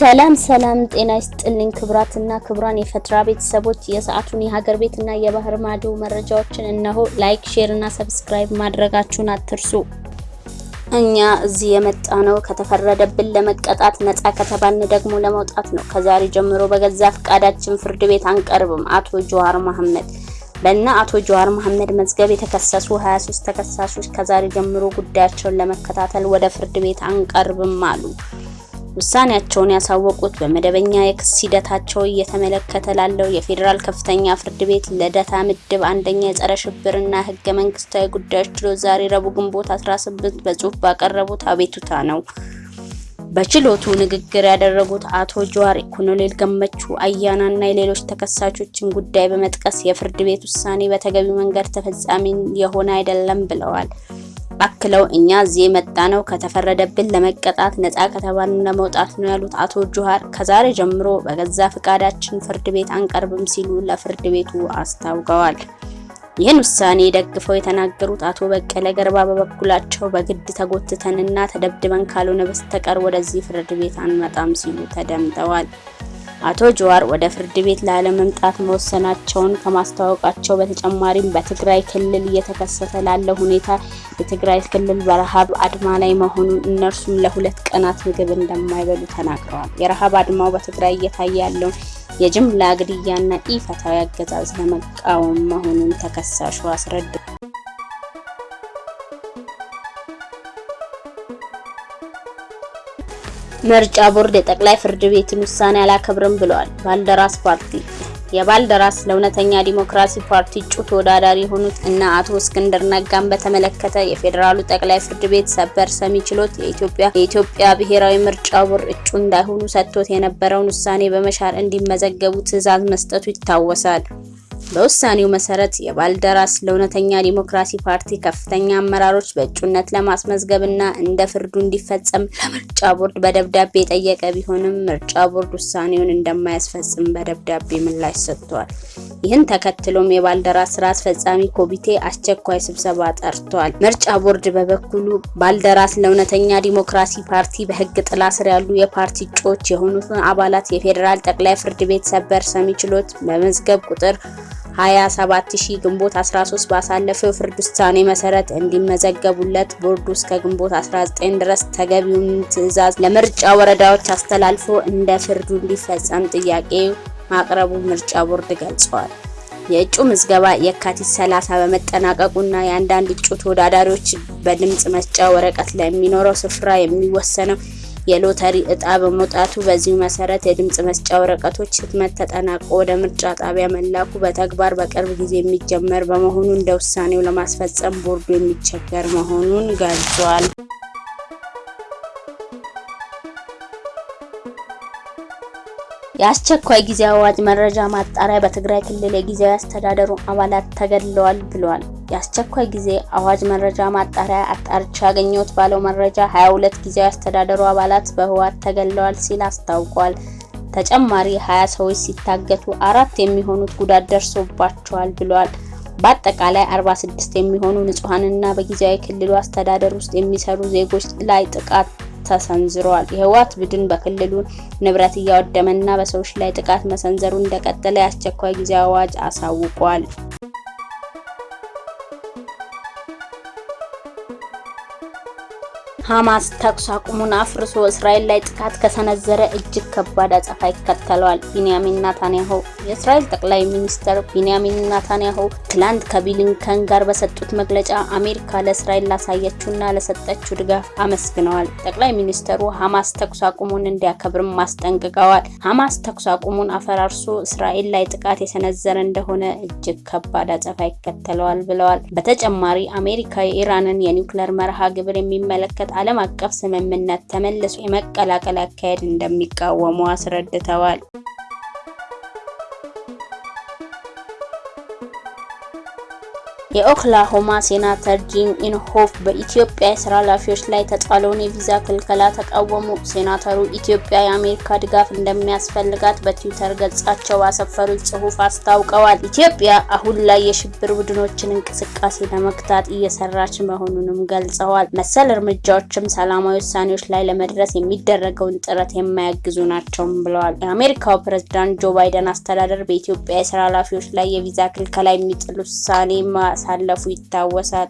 ሰላም ሰላም፣ ጤና ይስጥልኝ ክቡራትና ክቡራን የፈትራ ቤተሰቦች የሰዓቱን የሀገር ቤትና የባህር ማዶ መረጃዎችን እነሆ። like፣ share እና subscribe ማድረጋችሁን አትርሱ። እኛ እዚህ የመጣነው ከተፈረደብን ለመቀጣት ነፃ ከተባልን ደግሞ ለመውጣት ነው። ከዛሬ ጀምሮ በገዛ ፈቃዳችን ፍርድ ቤት አንቀርብም። አቶ ጀዋር መሐመድ በእነ አቶ ጀዋር መሐመድ መዝገብ የተከሰሱ 23 ተከሳሾች ከዛሬ ጀምሮ ጉዳያቸውን ለመከታተል ወደ ፍርድ ቤት አንቀርብም አሉ። ውሳኔያቸውን ያሳወቁት በመደበኛ የክስ ሂደታቸው እየተመለከተ ላለው የፌዴራል ከፍተኛ ፍርድ ቤት ልደታ ምድብ አንደኛ የጸረ ሽብርና ሕገ መንግስታዊ ጉዳዮች ችሎት ዛሬ ረቡዕ ግንቦት 18 በጽሁፍ ባቀረቡት አቤቱታ ነው። በችሎቱ ንግግር ያደረጉት አቶ ጀዋር ኮሎኔል ገመቹ አያናና የሌሎች ተከሳሾችን ጉዳይ በመጥቀስ የፍርድ ቤት ውሳኔ በተገቢው መንገድ ተፈጻሚ የሆነ አይደለም ብለዋል። አክለው እኛ እዚህ የመጣ ነው ከተፈረደብን ለመቀጣት ነፃ ከተባልን ለመውጣት ነው ያሉት አቶ ጀዋር ከዛሬ ጀምሮ በገዛ ፈቃዳችን ፍርድ ቤት አንቀርብም ሲሉ ለፍርድ ቤቱ አስታውቀዋል። ይህን ውሳኔ ደግፈው የተናገሩት አቶ በቀለ ገርባ በበኩላቸው በግድ ተጎትተንና ተደብድበን ካልሆነ በስተቀር ወደዚህ ፍርድ ቤት አንመጣም ሲሉ ተደምጠዋል። አቶ ጀዋር ወደ ፍርድ ቤት ላለመምጣት መወሰናቸውን ከማስታወቃቸው በተጨማሪም በትግራይ ክልል እየተከሰተ ላለው ሁኔታ የትግራይ ክልል በረሃብ አድማ ላይ መሆኑን እነርሱም ለሁለት ቀናት ምግብ እንደማይበሉ ተናግረዋል። የረሃብ አድማው በትግራይ እየታየ ያለውን የጅምላ ግድያና ኢፍትሐዊ አገዛዝ ለመቃወም መሆኑን ተከሳሹ አስረድተዋል። ምርጫ ቦርድ የጠቅላይ ፍርድ ቤትን ውሳኔ አላከብርም ብለዋል። ባልደራስ ፓርቲ የባልደራስ ለእውነተኛ ዲሞክራሲ ፓርቲ እጩ ተወዳዳሪ የሆኑት እና አቶ እስክንድር ነጋን በተመለከተ የፌዴራሉ ጠቅላይ ፍርድ ቤት ሰበር ሰሚ ችሎት የኢትዮጵያ ብሔራዊ ምርጫ ቦርድ እጩ እንዳይሆኑ ሰጥቶት የነበረውን ውሳኔ በመሻር እንዲመዘገቡ ትዕዛዝ መስጠቱ ይታወሳል። በውሳኔው መሰረት የባልደራስ ለእውነተኛ ዲሞክራሲ ፓርቲ ከፍተኛ አመራሮች በእጩነት ለማስመዝገብና እንደ ፍርዱ እንዲፈጸም ለምርጫ ቦርድ በደብዳቤ የጠየቀ ቢሆንም ምርጫ ቦርድ ውሳኔውን እንደማያስፈጽም በደብዳቤ ምላሽ ሰጥቷል። ይህን ተከትሎም የባልደራስ ስራ አስፈጻሚ ኮሚቴ አስቸኳይ ስብሰባ ጠርቷል። ምርጫ ቦርድ በበኩሉ ባልደራስ ለእውነተኛ ዲሞክራሲ ፓርቲ በሕግ ጥላ ስር ያሉ የፓርቲ እጩዎች የሆኑትን አባላት የፌዴራል ጠቅላይ ፍርድ ቤት ሰበር ሰሚ ችሎት በመዝገብ ቁጥር 27000 ግንቦት 13 ባሳለፈው ፍርድ ውሳኔ መሰረት እንዲመዘገቡለት ቦርዱ እስከ ግንቦት 19 ድረስ ተገቢውን ትዕዛዝ ለምርጫ ወረዳዎች አስተላልፎ እንደ ፍርዱ እንዲፈጸም ጥያቄ ማቅረቡ ምርጫ ቦርድ ገልጿል። የእጩ ምዝገባ የካቲት 30 በመጠናቀቁና የአንዳንድ እጩ ተወዳዳሪዎች በድምጽ መስጫ ወረቀት ላይ የሚኖረው ስፍራ የሚወሰነው የሎተሪ እጣ በመውጣቱ በዚሁ መሰረት የድምጽ መስጫ ወረቀቶች ህትመት ተጠናቆ ወደ ምርጫ ጣቢያ መላኩ በተግባር በቅርብ ጊዜ የሚጀመር በመሆኑ እንደ ውሳኔው ለማስፈጸም ቦርዱ የሚቸገር መሆኑን ገልጿል። የአስቸኳይ ጊዜ አዋጅ መረጃ ማጣሪያ በትግራይ ክልል የጊዜያዊ አስተዳደሩ አባላት ተገድለዋል ብለዋል። የአስቸኳይ ጊዜ አዋጅ መረጃ ማጣሪያ አጣርቻ ያገኘሁት ባለው መረጃ 22 ጊዜያዊ አስተዳደሩ አባላት በህወሓት ተገድለዋል ሲል አስታውቋል። ተጨማሪ 20 ሰዎች ሲታገቱ አራት የሚሆኑት ጉዳት ደርሶባቸዋል ብለዋል። በአጠቃላይ 46 የሚሆኑ ንጹሐንና በጊዜያዊ ክልሉ አስተዳደር ውስጥ የሚሰሩ ዜጎች ላይ ጥቃት ተሰንዝረዋል። የህወሓት ቡድን በክልሉ ንብረት እያወደመና በሰዎች ላይ ጥቃት መሰንዘሩ እንደቀጠለ የአስቸኳይ ጊዜ አዋጅ አሳውቋል። ሐማስ ተኩስ አቁሙን አፍርሶ እስራኤል ላይ ጥቃት ከሰነዘረ እጅግ ከባድ አጸፋ ይከተለዋል። ቢንያሚን ናታንያሁ የእስራኤል ጠቅላይ ሚኒስትር ቢንያሚን ናታንያሁ ትላንት ከብሊንከን ጋር በሰጡት መግለጫ አሜሪካ ለእስራኤል ላሳየችውና ለሰጠችው ድጋፍ አመስግነዋል። ጠቅላይ ሚኒስትሩ ሐማስ ተኩስ አቁሙን እንዲያከብርም አስጠንቅቀዋል። ሐማስ ተኩስ አቁሙን አፈራርሶ እስራኤል ላይ ጥቃት የሰነዘረ እንደሆነ እጅግ ከባድ አጸፋ ይከተለዋል ብለዋል። በተጨማሪ አሜሪካ የኢራንን የኒውክሌር መርሃ ግብር የሚመለከት ዓለም አቀፍ ስምምነት ተመልሶ የመቀላቀል አካሄድ እንደሚቃወሙ አስረድተዋል። የኦክላሆማ ሴናተር ጂም ኢንሆፍ በኢትዮጵያ የስራ ኃላፊዎች ላይ የተጣለውን የቪዛ ክልከላ ተቃወሙ። ሴናተሩ ኢትዮጵያ የአሜሪካ ድጋፍ እንደሚያስፈልጋት በትዊተር ገጻቸው ባሰፈሩት ጽሑፍ አስታውቀዋል። ኢትዮጵያ አሁን ላይ የሽብር ቡድኖችን እንቅስቃሴ ለመግታት እየሰራች መሆኑንም ገልጸዋል። መሰል እርምጃዎችም ሰላማዊ ውሳኔዎች ላይ ለመድረስ የሚደረገውን ጥረት የማያግዙ ናቸውም ብለዋል። የአሜሪካው ፕሬዝዳንት ጆ ባይደን አስተዳደር በኢትዮጵያ የስራ ኃላፊዎች ላይ የቪዛ ክልከላ የሚጥል ውሳኔ ማሳለፉ ይታወሳል።